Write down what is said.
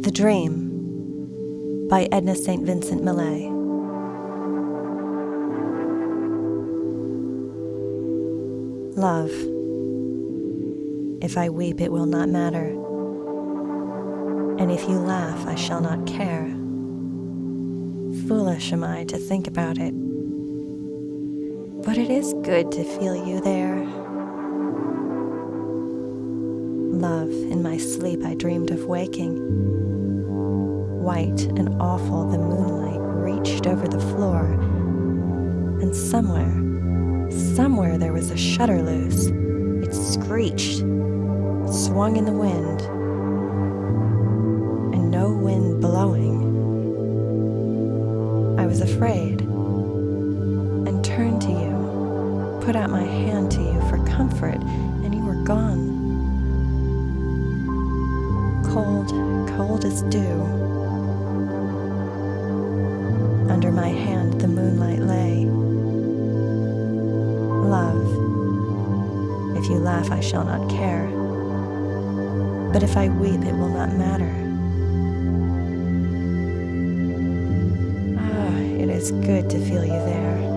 The Dream by Edna St. Vincent Millay. Love. If I weep, it will not matter. And if you laugh, I shall not care. Foolish am I to think about it. But it is good to feel you there. Love, in my sleep I dreamed of waking. White and awful, the moonlight reached over the floor, and somewhere, somewhere there was a shutter loose. It screeched, swung in the wind, and no wind blowing. I was afraid and turned to you, put out my hand to you for comfort, and you were gone. Cold, cold as dew. Under my hand the moonlight lay. Love, if you laugh, I shall not care. But if I weep, it will not matter. Ah, it is good to feel you there.